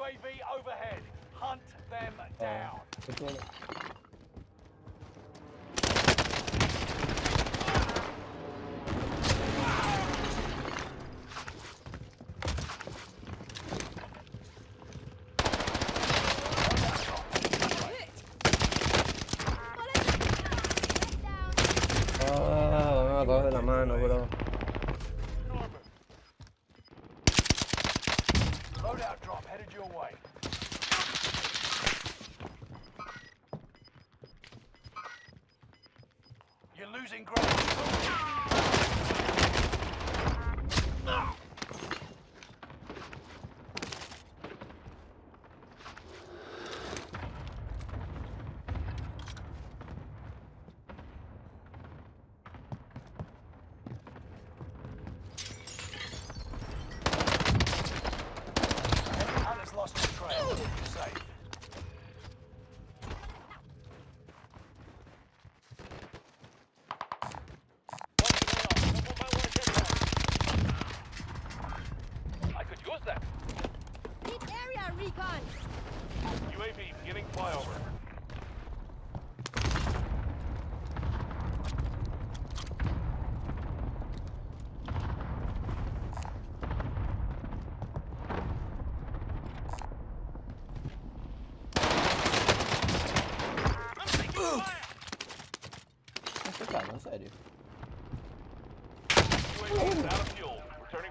UAV overhead. Hunt them down. ¿Qué tiene? Ah, me la mano, bro. Drop headed your way. You're losing ground. on recon. UAV beginning flyover. Cara, sério. UAV out of fuel. Returning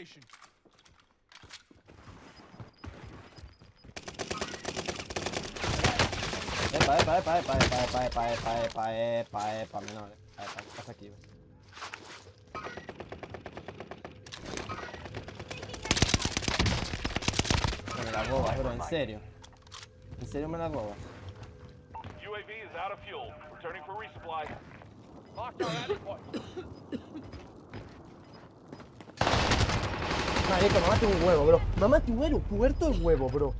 station. Epa, epa, epa, epa, epa, epa, epa, epa, epa, epa, epa, menor. Epa, ¿qué pasa aquí? me la robas, bro, en serio. En serio me la robas. UAV is out of fuel. Returning for resupply. Locked our Marico, mamate un huevo, bro. Mamate un huevo, puerto el huevo, bro.